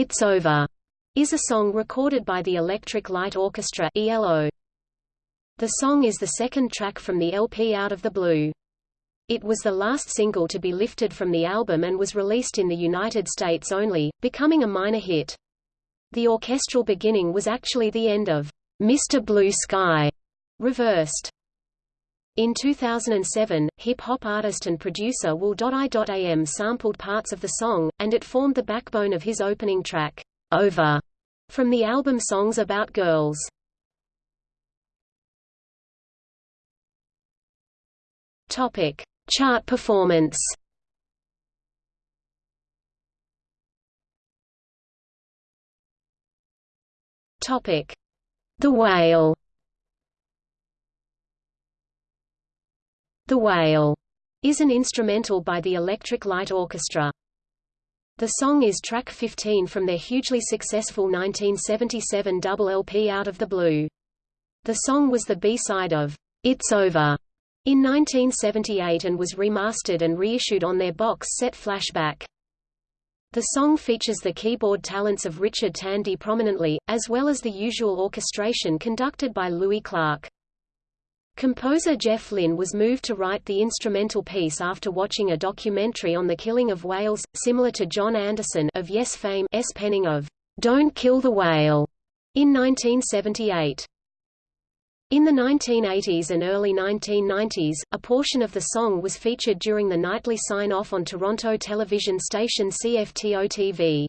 It's Over is a song recorded by the Electric Light Orchestra ELO. The song is the second track from the LP Out of the Blue. It was the last single to be lifted from the album and was released in the United States only, becoming a minor hit. The orchestral beginning was actually the end of Mr. Blue Sky, reversed. In 2007, hip-hop artist and producer Will.i.am sampled parts of the song, and it formed the backbone of his opening track, Over, from the album Songs About Girls. Topic: Chart performance. Topic: The Whale. The Whale is an instrumental by the Electric Light Orchestra. The song is track 15 from their hugely successful 1977 double LP Out of the Blue. The song was the B-side of It's Over in 1978 and was remastered and reissued on their box set Flashback. The song features the keyboard talents of Richard Tandy prominently, as well as the usual orchestration conducted by Louis Clark. Composer Jeff Lynne was moved to write the instrumental piece after watching a documentary on the killing of whales, similar to Jon Anderson of Yes fame S penning of "Don't Kill the Whale" in 1978. In the 1980s and early 1990s, a portion of the song was featured during the nightly sign-off on Toronto television station CFTO-TV.